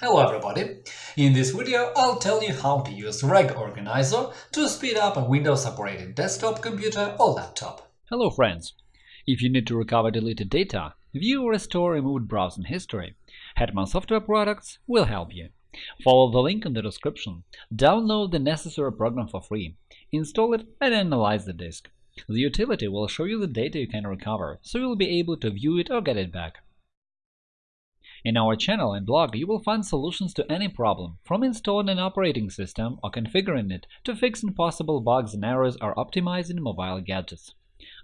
Hello everybody! In this video I'll tell you how to use Reg Organizer to speed up a Windows operating desktop computer or laptop. Hello friends! If you need to recover deleted data, view or restore removed browsing history, Hetman Software Products will help you. Follow the link in the description, download the necessary program for free, install it and analyze the disk. The utility will show you the data you can recover, so you'll be able to view it or get it back. In our channel and blog you will find solutions to any problem, from installing an operating system or configuring it to fixing possible bugs and errors or optimizing mobile gadgets.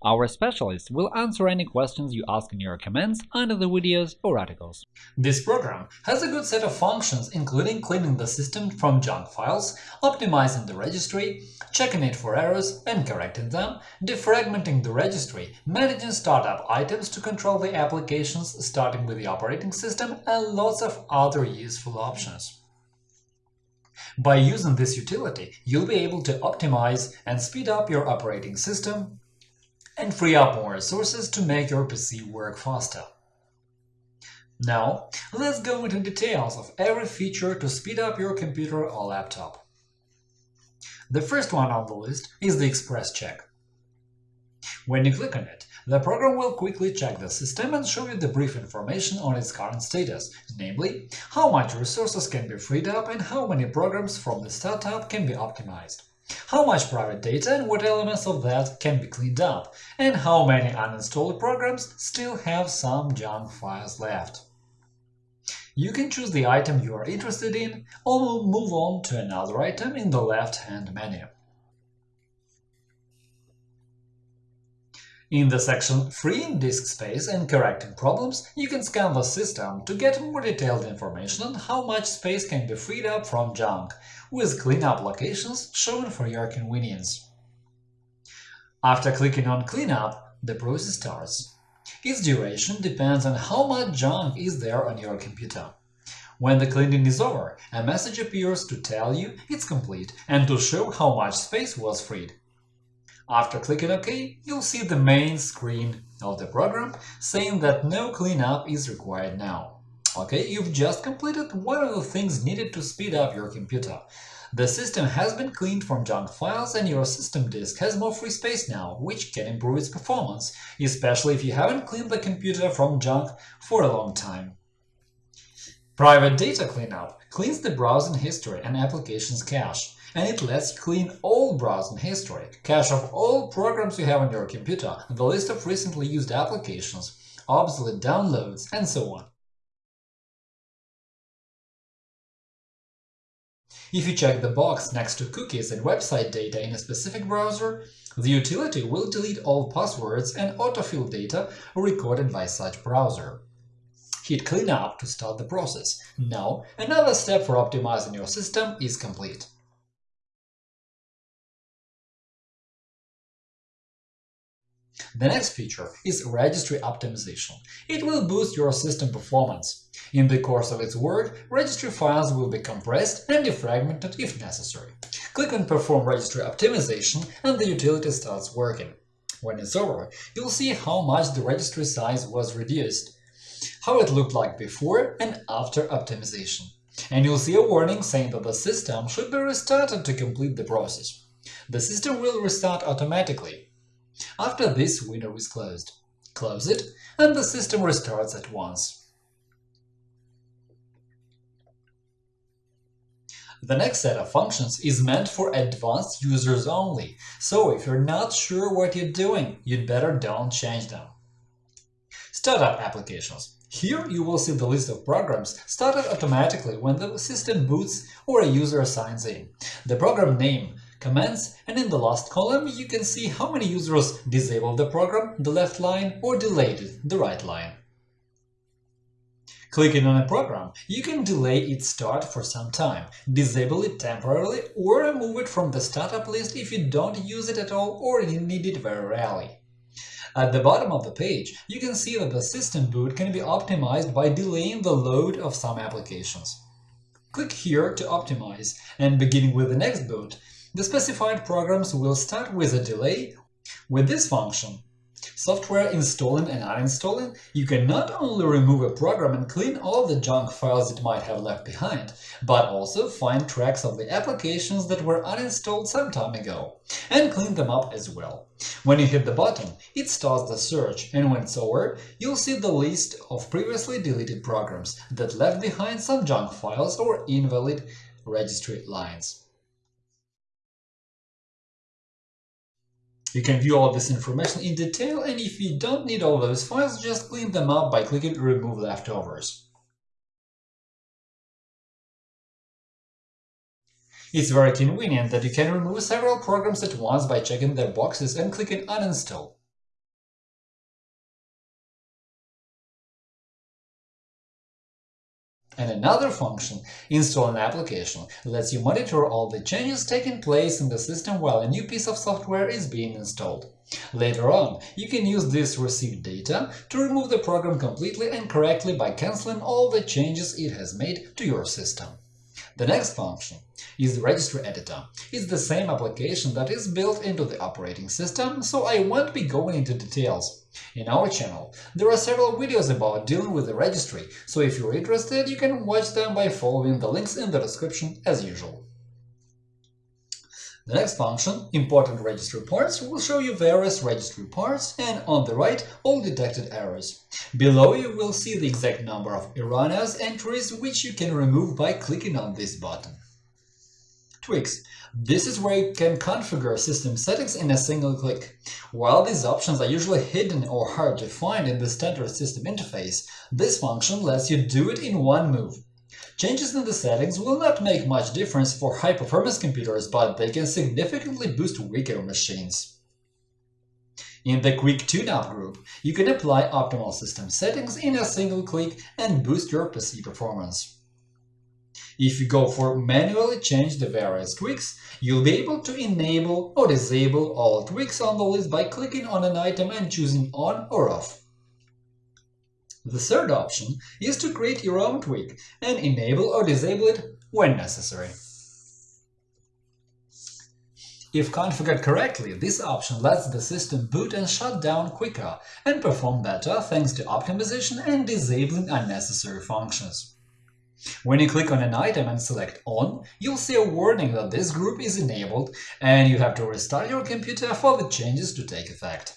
Our specialists will answer any questions you ask in your comments under the videos or articles. This program has a good set of functions including cleaning the system from junk files, optimizing the registry, checking it for errors and correcting them, defragmenting the registry, managing startup items to control the applications starting with the operating system, and lots of other useful options. By using this utility, you'll be able to optimize and speed up your operating system, and free up more resources to make your PC work faster. Now, let's go into details of every feature to speed up your computer or laptop. The first one on the list is the Express Check. When you click on it, the program will quickly check the system and show you the brief information on its current status, namely, how much resources can be freed up and how many programs from the startup can be optimized how much private data and what elements of that can be cleaned up, and how many uninstalled programs still have some junk files left. You can choose the item you are interested in or move on to another item in the left-hand menu. In the section Freeing disk space and correcting problems, you can scan the system to get more detailed information on how much space can be freed up from junk, with cleanup locations shown for your convenience. After clicking on Cleanup, the process starts. Its duration depends on how much junk is there on your computer. When the cleaning is over, a message appears to tell you it's complete and to show how much space was freed. After clicking OK, you'll see the main screen of the program saying that no cleanup is required now. OK, you've just completed one of the things needed to speed up your computer. The system has been cleaned from junk files and your system disk has more free space now, which can improve its performance, especially if you haven't cleaned the computer from junk for a long time. Private Data Cleanup cleans the browsing history and applications cache and it lets clean all browsing history, cache of all programs you have on your computer, the list of recently used applications, obsolete downloads, and so on. If you check the box next to cookies and website data in a specific browser, the utility will delete all passwords and autofill data recorded by such browser. Hit Cleanup to start the process. Now, another step for optimizing your system is complete. The next feature is Registry Optimization. It will boost your system performance. In the course of its work, registry files will be compressed and defragmented if necessary. Click on Perform Registry Optimization and the utility starts working. When it's over, you'll see how much the registry size was reduced, how it looked like before and after optimization. And you'll see a warning saying that the system should be restarted to complete the process. The system will restart automatically, after this window is closed, close it, and the system restarts at once. The next set of functions is meant for advanced users only, so if you're not sure what you're doing, you'd better don't change them. Startup applications. Here you will see the list of programs started automatically when the system boots or a user signs in. The program name commands, and in the last column you can see how many users disabled the program, the left line, or delayed it, the right line. Clicking on a program, you can delay its start for some time, disable it temporarily, or remove it from the startup list if you don't use it at all or need it very rarely. At the bottom of the page, you can see that the system boot can be optimized by delaying the load of some applications. Click here to optimize, and beginning with the next boot, the specified programs will start with a delay. With this function, software installing and uninstalling, you can not only remove a program and clean all the junk files it might have left behind, but also find tracks of the applications that were uninstalled some time ago, and clean them up as well. When you hit the button, it starts the search, and when it's over, you'll see the list of previously deleted programs that left behind some junk files or invalid registry lines. You can view all this information in detail, and if you don't need all those files, just clean them up by clicking Remove Leftovers. It's very convenient that you can remove several programs at once by checking their boxes and clicking Uninstall. And another function, install an application, lets you monitor all the changes taking place in the system while a new piece of software is being installed. Later on, you can use this received data to remove the program completely and correctly by cancelling all the changes it has made to your system. The next function is the Registry Editor. It's the same application that is built into the operating system, so I won't be going into details. In our channel, there are several videos about dealing with the registry, so if you're interested, you can watch them by following the links in the description as usual. The next function, Important Registry Parts, will show you various registry parts and, on the right, all detected errors. Below you will see the exact number of erroneous entries, which you can remove by clicking on this button. Tweaks this is where you can configure system settings in a single click. While these options are usually hidden or hard to find in the standard system interface, this function lets you do it in one move. Changes in the settings will not make much difference for high-performance computers, but they can significantly boost weaker machines. In the Quick Tune-Up group, you can apply optimal system settings in a single click and boost your PC performance. If you go for manually change the various tweaks, you'll be able to enable or disable all tweaks on the list by clicking on an item and choosing on or off. The third option is to create your own tweak and enable or disable it when necessary. If configured correctly, this option lets the system boot and shut down quicker and perform better thanks to optimization and disabling unnecessary functions. When you click on an item and select On, you'll see a warning that this group is enabled and you have to restart your computer for the changes to take effect.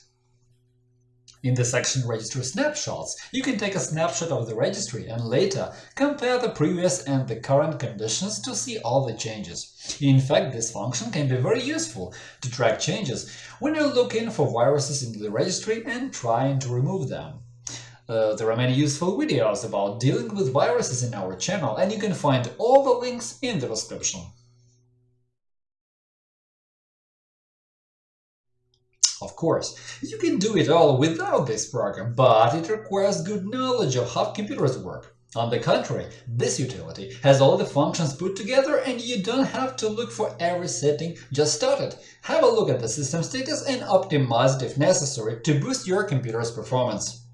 In the section Registry Snapshots, you can take a snapshot of the registry and later compare the previous and the current conditions to see all the changes. In fact, this function can be very useful to track changes when you're looking for viruses in the registry and trying to remove them. Uh, there are many useful videos about dealing with viruses in our channel, and you can find all the links in the description. Of course, you can do it all without this program, but it requires good knowledge of how computers work. On the contrary, this utility has all the functions put together and you don't have to look for every setting, just start it. Have a look at the system status and optimize it if necessary to boost your computer's performance.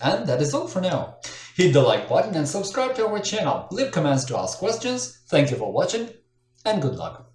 And that is all for now. Hit the like button and subscribe to our channel, leave comments to ask questions, thank you for watching, and good luck!